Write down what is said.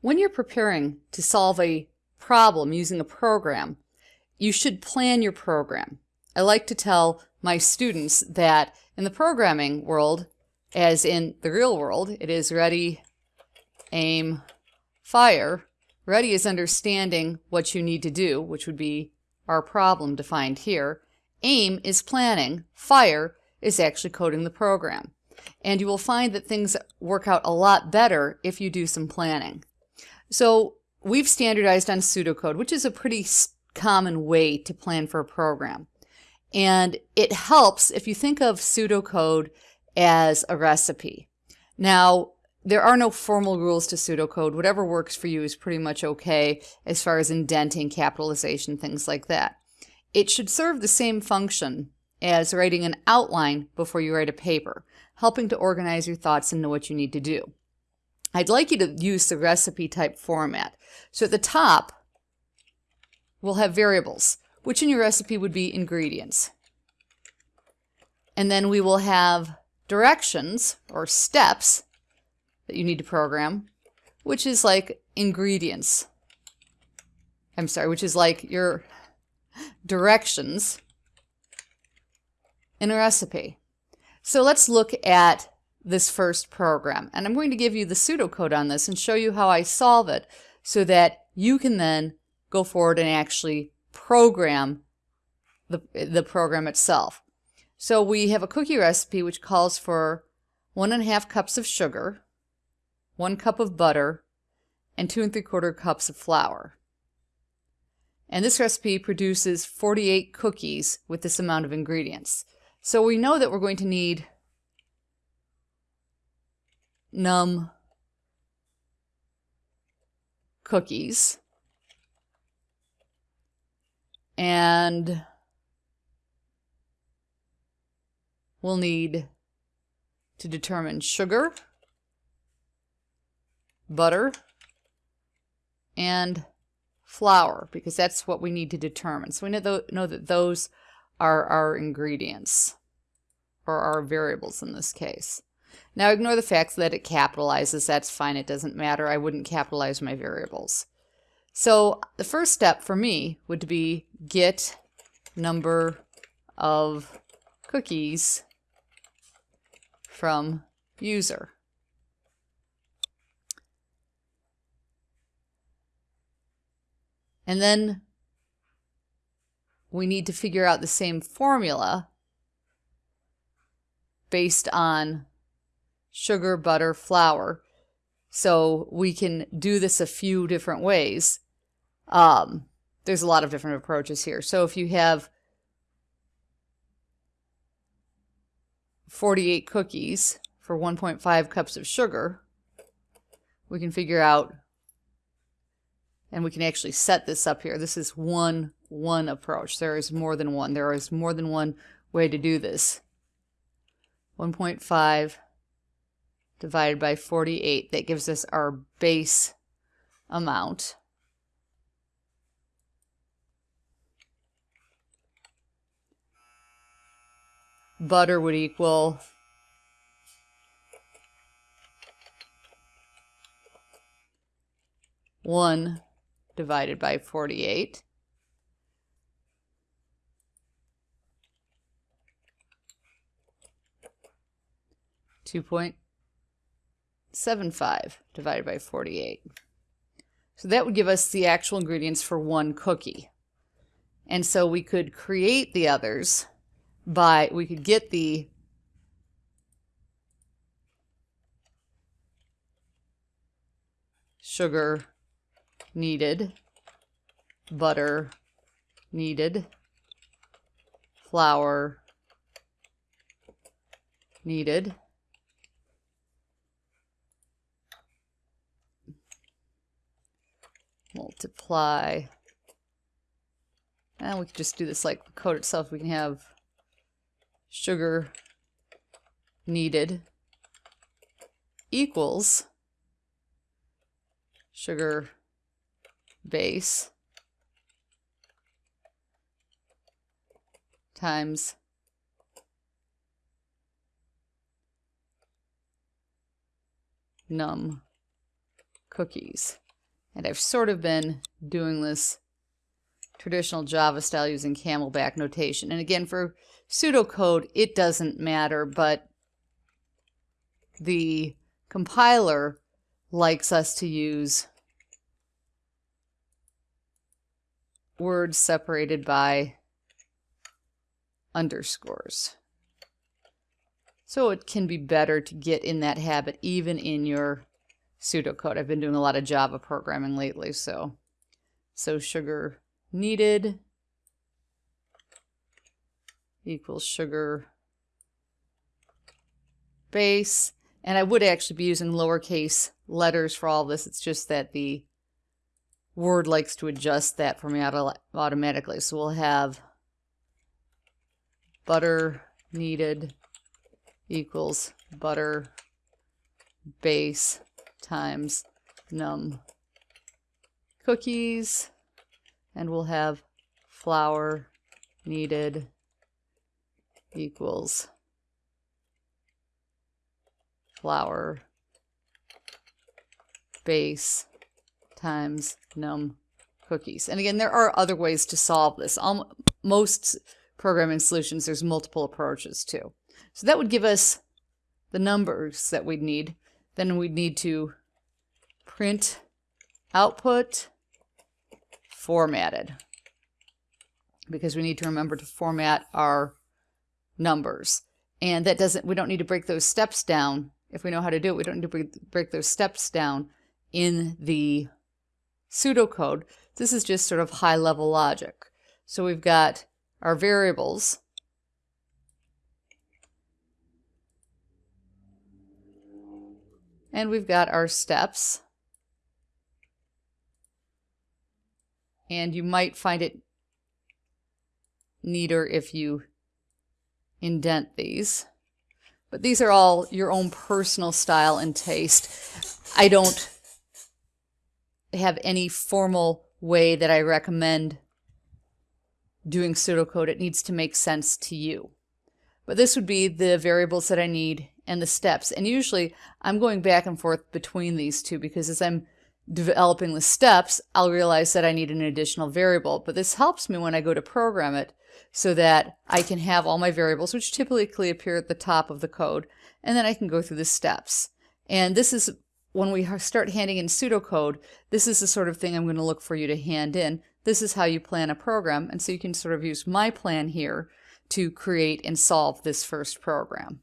When you're preparing to solve a problem using a program, you should plan your program. I like to tell my students that in the programming world, as in the real world, it is ready, aim, fire. Ready is understanding what you need to do, which would be our problem defined here. Aim is planning. Fire is actually coding the program. And you will find that things work out a lot better if you do some planning. So we've standardized on pseudocode, which is a pretty common way to plan for a program. And it helps if you think of pseudocode as a recipe. Now, there are no formal rules to pseudocode. Whatever works for you is pretty much okay as far as indenting, capitalization, things like that. It should serve the same function as writing an outline before you write a paper, helping to organize your thoughts and know what you need to do. I'd like you to use the recipe type format. So at the top, we'll have variables, which in your recipe would be ingredients. And then we will have directions or steps that you need to program, which is like ingredients. I'm sorry, which is like your directions in a recipe. So let's look at this first program. And I'm going to give you the pseudocode on this and show you how I solve it so that you can then go forward and actually program the, the program itself. So we have a cookie recipe which calls for one and a half cups of sugar, one cup of butter, and two and three quarter cups of flour. And this recipe produces 48 cookies with this amount of ingredients. So we know that we're going to need num cookies and we'll need to determine sugar, butter, and flour because that's what we need to determine. So we know that those are our ingredients or our variables in this case. Now ignore the fact that it capitalizes. That's fine. It doesn't matter. I wouldn't capitalize my variables. So the first step for me would be get number of cookies from user. And then we need to figure out the same formula based on sugar, butter, flour. So we can do this a few different ways. Um, there's a lot of different approaches here. So if you have 48 cookies for 1.5 cups of sugar, we can figure out, and we can actually set this up here. This is one, one approach. There is more than one. There is more than one way to do this. 1.5 divided by 48. That gives us our base amount. butter would equal one divided by 48. Two point seven five divided by 48. So that would give us the actual ingredients for one cookie. And so we could create the others by, we could get the sugar needed, butter needed, flour needed, multiply, and we could just do this like the code itself. We can have sugar needed equals sugar base times num cookies. And I've sort of been doing this traditional Java style using camelback notation. And again, for pseudocode, it doesn't matter, but the compiler likes us to use words separated by underscores. So it can be better to get in that habit even in your pseudocode. I've been doing a lot of Java programming lately, so so sugar needed equals sugar base. And I would actually be using lowercase letters for all this. It's just that the Word likes to adjust that for me auto automatically. So we'll have butter needed equals butter base times num cookies and we'll have flour needed equals flour base times num cookies. And again, there are other ways to solve this. Um, most programming solutions, there's multiple approaches too. So that would give us the numbers that we'd need. Then we'd need to print output formatted because we need to remember to format our numbers. And that doesn't, we don't need to break those steps down. If we know how to do it, we don't need to break those steps down in the pseudocode. This is just sort of high level logic. So we've got our variables And we've got our steps. And you might find it neater if you indent these. But these are all your own personal style and taste. I don't have any formal way that I recommend doing pseudocode. It needs to make sense to you. But this would be the variables that I need and the steps. And usually I'm going back and forth between these two because as I'm developing the steps, I'll realize that I need an additional variable. But this helps me when I go to program it so that I can have all my variables, which typically appear at the top of the code, and then I can go through the steps. And this is when we start handing in pseudocode, this is the sort of thing I'm going to look for you to hand in. This is how you plan a program. And so you can sort of use my plan here to create and solve this first program.